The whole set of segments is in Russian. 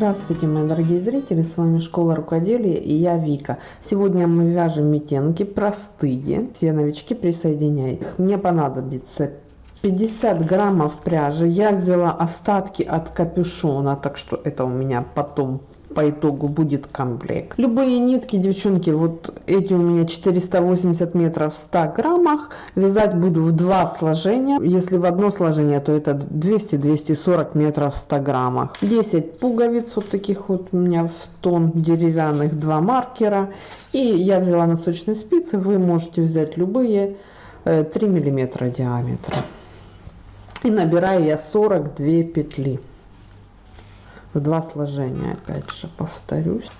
Здравствуйте, мои дорогие зрители, с вами Школа Рукоделия и я Вика. Сегодня мы вяжем метенки простые, все новички присоединяйтесь. Мне понадобится 50 граммов пряжи, я взяла остатки от капюшона, так что это у меня потом по итогу будет комплект. Любые нитки, девчонки, вот эти у меня 480 метров в 100 граммах. Вязать буду в два сложения. Если в одно сложение, то это 200-240 метров в 100 граммах. 10 пуговиц вот таких вот у меня в тон деревянных, два маркера. И я взяла носочные спицы, вы можете взять любые 3 э, миллиметра диаметра. И набираю я 42 петли в два сложения опять же повторюсь.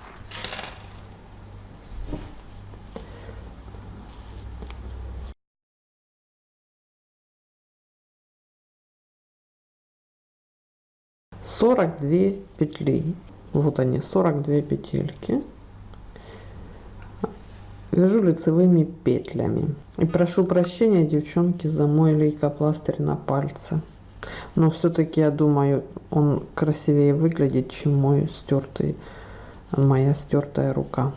сорок две петли. Вот они 42 петельки. Вяжу лицевыми петлями. И прошу прощения девчонки за мой лейкопластырь на пальце но все-таки я думаю он красивее выглядит чем мой стертый моя стертая рука.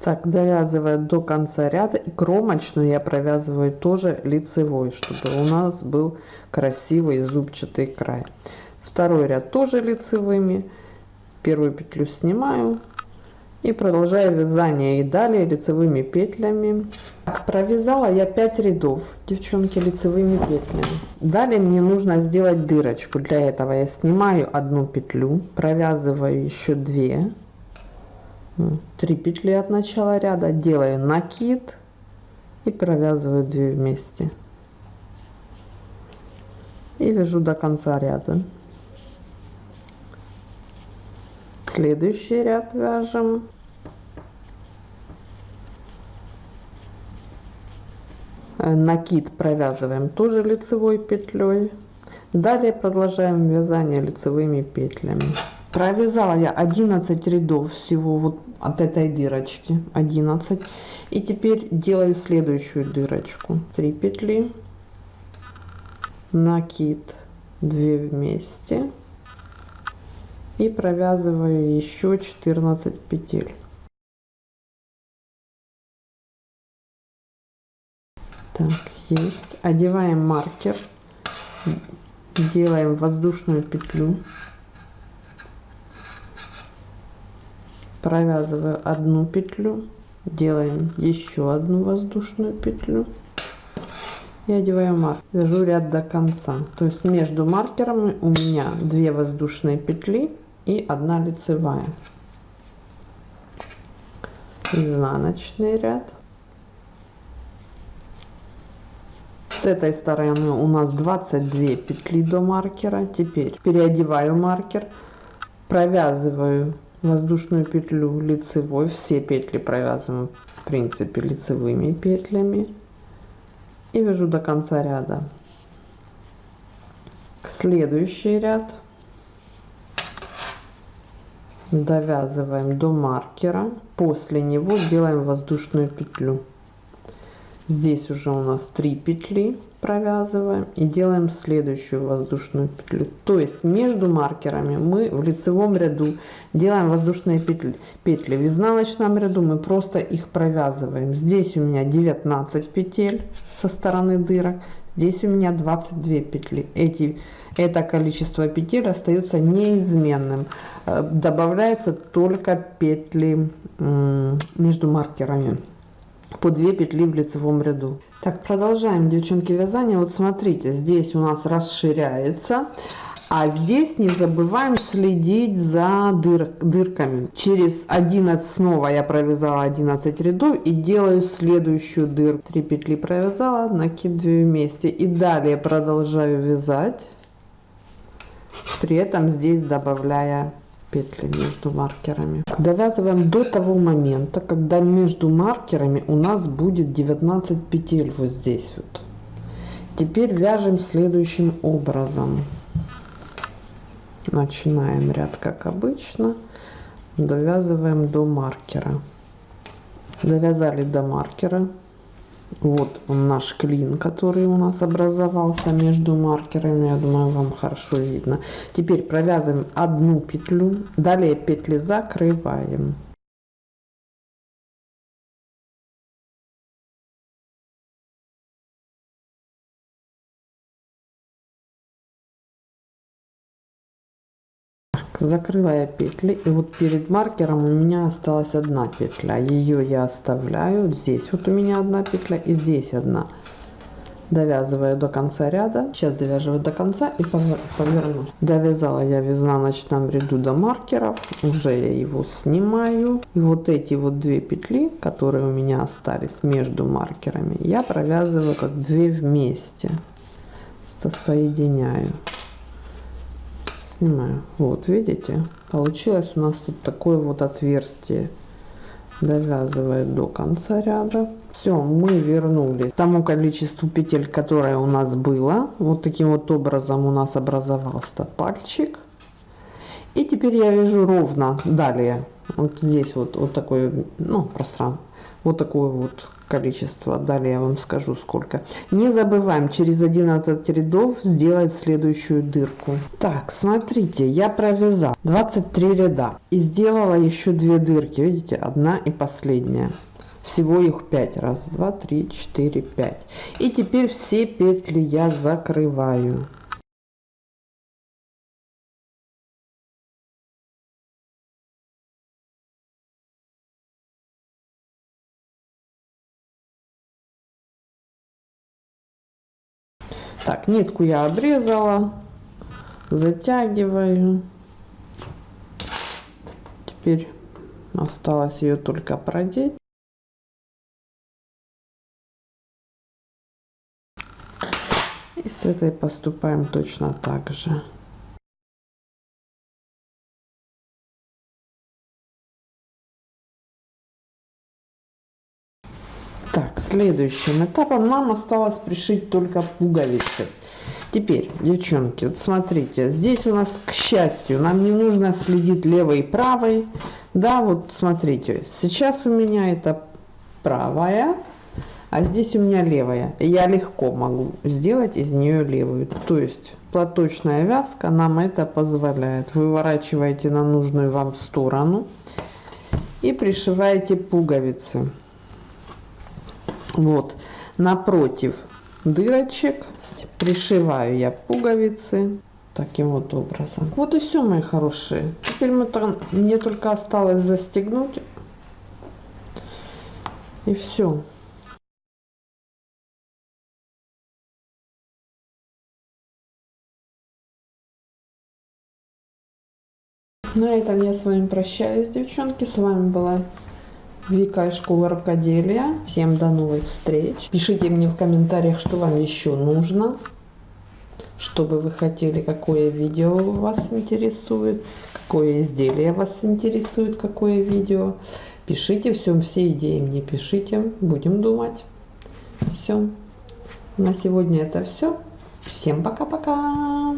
Так довязывая до конца ряда и кромочную я провязываю тоже лицевой чтобы у нас был красивый зубчатый край. Второй ряд тоже лицевыми. Первую петлю снимаю и продолжаю вязание и далее лицевыми петлями. Так, провязала я 5 рядов девчонки лицевыми петлями. Далее мне нужно сделать дырочку. Для этого я снимаю одну петлю провязываю еще 2 3 петли от начала ряда делаю накид и провязываю 2 вместе. И вяжу до конца ряда. Следующий ряд вяжем накид провязываем тоже лицевой петлей. Далее продолжаем вязание лицевыми петлями. Провязала я 11 рядов всего вот от этой дырочки 11 и теперь делаю следующую дырочку. 3 петли накид 2 вместе. И провязываю еще 14 петель Так, есть. Одеваем маркер. Делаем воздушную петлю. Провязываю одну петлю. Делаем еще одну воздушную петлю. И одеваю маркер. Вяжу ряд до конца. То есть между маркерами у меня две воздушные петли и одна лицевая. Изнаночный ряд. С этой стороны у нас 22 петли до маркера. Теперь переодеваю маркер провязываю воздушную петлю лицевой. Все петли провязываем в принципе лицевыми петлями. И вяжу до конца ряда. Следующий ряд. Довязываем до маркера. После него делаем воздушную петлю здесь уже у нас 3 петли провязываем и делаем следующую воздушную петлю. То есть между маркерами мы в лицевом ряду делаем воздушные петли петли. В изнаночном ряду мы просто их провязываем. Здесь у меня 19 петель со стороны дырок здесь у меня 22 петли. Эти это количество петель остается неизменным. Э, добавляется только петли между маркерами по 2 петли в лицевом ряду. Так продолжаем девчонки вязание. Вот смотрите здесь у нас расширяется а здесь не забываем следить за дыр, дырками. Через 11 снова я провязала 11 рядов и делаю следующую дырку. 3 петли провязала накид 2 вместе. И далее продолжаю вязать при этом здесь добавляя петли между маркерами. Довязываем до того момента когда между маркерами у нас будет 19 петель вот здесь вот. Теперь вяжем следующим образом. Начинаем ряд как обычно. Довязываем до маркера. Довязали до маркера Вот он наш клин, который у нас образовался между маркерами. Я думаю, вам хорошо видно. Теперь провязываем одну петлю. Далее петли закрываем. Закрыла я петли и вот перед маркером у меня осталась одна петля. Ее я оставляю здесь вот у меня одна петля и здесь одна. Довязываю до конца ряда. Сейчас довязываю до конца и поверну. Довязала я в изнаночном ряду до маркеров уже я его снимаю. И вот эти вот две петли которые у меня остались между маркерами я провязываю как две вместе. Соединяю снимаю вот видите? Получилось у нас тут такое вот отверстие довязывает до конца ряда. Все мы вернулись к тому количеству петель которое у нас было. Вот таким вот образом у нас образовался пальчик. И теперь я вяжу ровно далее. Вот здесь вот вот такое ну пространство. Вот такое вот количество. Далее я вам скажу сколько. Не забываем через 11 рядов сделать следующую дырку. Так смотрите я провязал 23 ряда и сделала еще две дырки. Видите одна и последняя. Всего их 5 раз 2 3 4 5 и теперь все петли я закрываю Так, нитку я обрезала, затягиваю. Теперь осталось ее только продеть. И с этой поступаем точно так же. Следующим этапом нам осталось пришить только пуговицы. Теперь, девчонки, вот смотрите, здесь у нас, к счастью, нам не нужно следить левой и правой. Да, вот смотрите, сейчас у меня это правая, а здесь у меня левая. Я легко могу сделать из нее левую. То есть платочная вязка нам это позволяет. Выворачиваете на нужную вам сторону и пришиваете пуговицы вот. Напротив дырочек пришиваю я пуговицы таким вот образом. Вот и все мои хорошие. Теперь мы мне только осталось застегнуть. И все на этом я с вами прощаюсь девчонки. С вами была Вика из школы рукоделия. Всем до новых встреч. Пишите мне в комментариях, что вам еще нужно. Что бы вы хотели, какое видео вас интересует, какое изделие вас интересует, какое видео. Пишите все, все идеи мне пишите, будем думать. Все. На сегодня это все. Всем пока-пока.